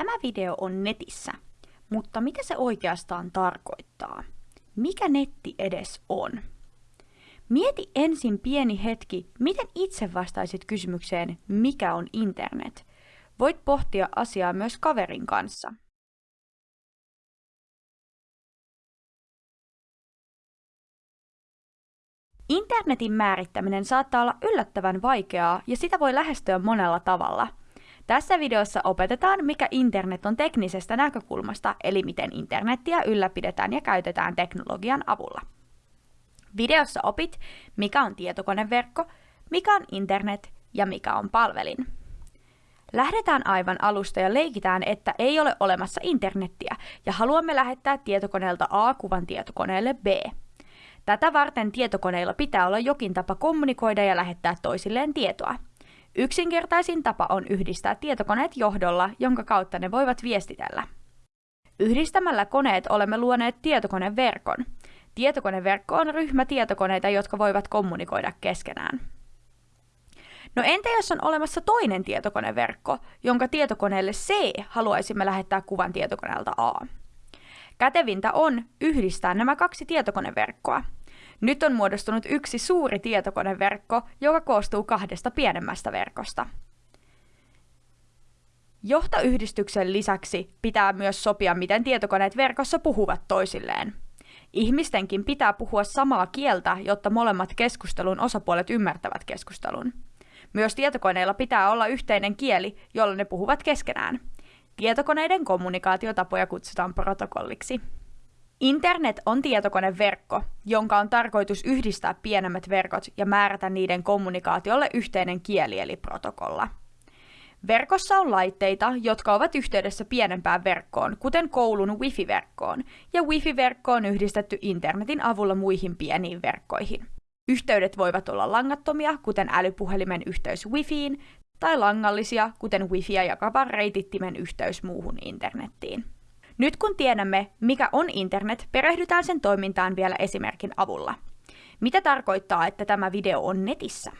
Tämä video on netissä, mutta mitä se oikeastaan tarkoittaa? Mikä netti edes on? Mieti ensin pieni hetki, miten itse vastaisit kysymykseen, mikä on internet. Voit pohtia asiaa myös kaverin kanssa. Internetin määrittäminen saattaa olla yllättävän vaikeaa ja sitä voi lähestyä monella tavalla – tässä videossa opetetaan, mikä internet on teknisestä näkökulmasta, eli miten internettiä ylläpidetään ja käytetään teknologian avulla. Videossa opit, mikä on tietokoneverkko, mikä on internet ja mikä on palvelin. Lähdetään aivan alusta ja leikitään, että ei ole olemassa internettiä ja haluamme lähettää tietokoneelta A kuvan tietokoneelle B. Tätä varten tietokoneilla pitää olla jokin tapa kommunikoida ja lähettää toisilleen tietoa – Yksinkertaisin tapa on yhdistää tietokoneet johdolla, jonka kautta ne voivat viestitellä. Yhdistämällä koneet olemme luoneet tietokoneverkon. Tietokoneverkko on ryhmä tietokoneita, jotka voivat kommunikoida keskenään. No entä jos on olemassa toinen tietokoneverkko, jonka tietokoneelle C haluaisimme lähettää kuvan tietokoneelta A? Kätevintä on yhdistää nämä kaksi tietokoneverkkoa – nyt on muodostunut yksi suuri tietokoneverkko, joka koostuu kahdesta pienemmästä verkosta. Johtoyhdistyksen lisäksi pitää myös sopia, miten tietokoneet verkossa puhuvat toisilleen. Ihmistenkin pitää puhua samaa kieltä, jotta molemmat keskustelun osapuolet ymmärtävät keskustelun. Myös tietokoneilla pitää olla yhteinen kieli, jolla ne puhuvat keskenään. Tietokoneiden kommunikaatiotapoja kutsutaan protokolliksi. Internet on tietokoneverkko, jonka on tarkoitus yhdistää pienemmät verkot ja määrätä niiden kommunikaatiolle yhteinen kieli eli protokolla. Verkossa on laitteita, jotka ovat yhteydessä pienempään verkkoon, kuten koulun wifi-verkkoon, ja wifi-verkko on yhdistetty internetin avulla muihin pieniin verkkoihin. Yhteydet voivat olla langattomia, kuten älypuhelimen yhteys wifiin, tai langallisia, kuten wifiä jakavan reitittimen yhteys muuhun internettiin. Nyt kun tiedämme, mikä on internet, perehdytään sen toimintaan vielä esimerkin avulla. Mitä tarkoittaa, että tämä video on netissä?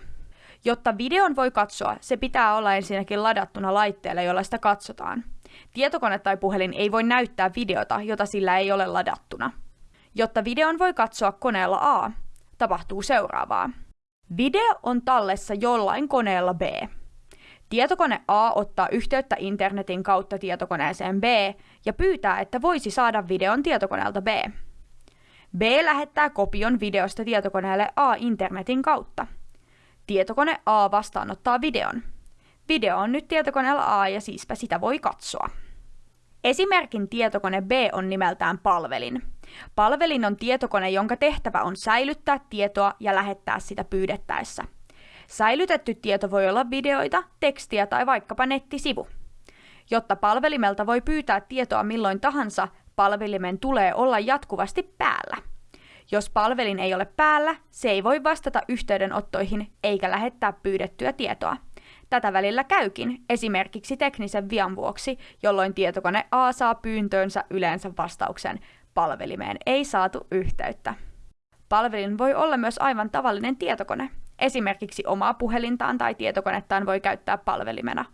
Jotta videon voi katsoa, se pitää olla ensinnäkin ladattuna laitteelle, jolla sitä katsotaan. Tietokone tai puhelin ei voi näyttää videota, jota sillä ei ole ladattuna. Jotta videon voi katsoa koneella A, tapahtuu seuraavaa. Video on tallessa jollain koneella B. Tietokone A ottaa yhteyttä internetin kautta tietokoneeseen B ja pyytää, että voisi saada videon tietokoneelta B. B lähettää kopion videosta tietokoneelle A internetin kautta. Tietokone A vastaanottaa videon. Video on nyt tietokoneella A ja siispä sitä voi katsoa. Esimerkin tietokone B on nimeltään palvelin. Palvelin on tietokone, jonka tehtävä on säilyttää tietoa ja lähettää sitä pyydettäessä – Säilytetty tieto voi olla videoita, tekstiä tai vaikkapa nettisivu. Jotta palvelimelta voi pyytää tietoa milloin tahansa, palvelimen tulee olla jatkuvasti päällä. Jos palvelin ei ole päällä, se ei voi vastata yhteydenottoihin eikä lähettää pyydettyä tietoa. Tätä välillä käykin, esimerkiksi teknisen vian vuoksi, jolloin tietokone A saa pyyntöönsä yleensä vastauksen palvelimeen ei saatu yhteyttä. Palvelin voi olla myös aivan tavallinen tietokone, Esimerkiksi omaa puhelintaan tai tietokonettaan voi käyttää palvelimena.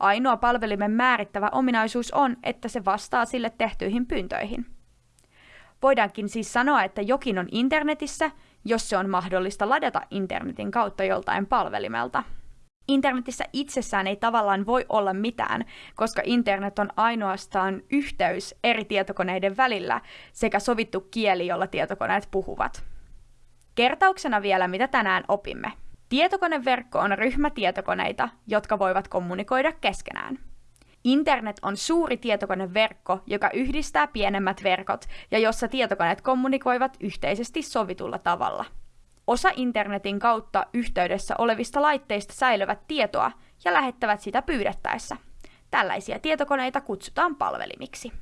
Ainoa palvelimen määrittävä ominaisuus on, että se vastaa sille tehtyihin pyyntöihin. Voidaankin siis sanoa, että jokin on internetissä, jos se on mahdollista ladata internetin kautta joltain palvelimelta. Internetissä itsessään ei tavallaan voi olla mitään, koska internet on ainoastaan yhteys eri tietokoneiden välillä sekä sovittu kieli, jolla tietokoneet puhuvat. Kertauksena vielä, mitä tänään opimme. Tietokoneverkko on ryhmä tietokoneita, jotka voivat kommunikoida keskenään. Internet on suuri tietokoneverkko, joka yhdistää pienemmät verkot ja jossa tietokoneet kommunikoivat yhteisesti sovitulla tavalla. Osa internetin kautta yhteydessä olevista laitteista säilyvät tietoa ja lähettävät sitä pyydettäessä. Tällaisia tietokoneita kutsutaan palvelimiksi.